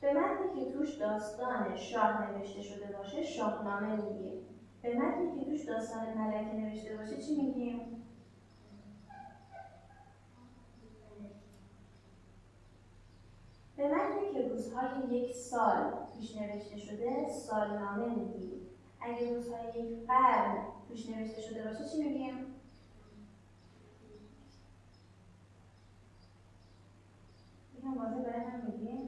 به متنی که توش داستان شاه نوشته شده باشه شاهنامه میگیم. به متنی که توش داستان ملکه نوشته باشه چی میگیم؟ به متنی که روزهای یک سال پیش نوشته شده سالنامه میگیم. اگه روزهای یک قرن توش نوشته شده باشه چی میگیم؟ یکم واضح برای هم میگیم؟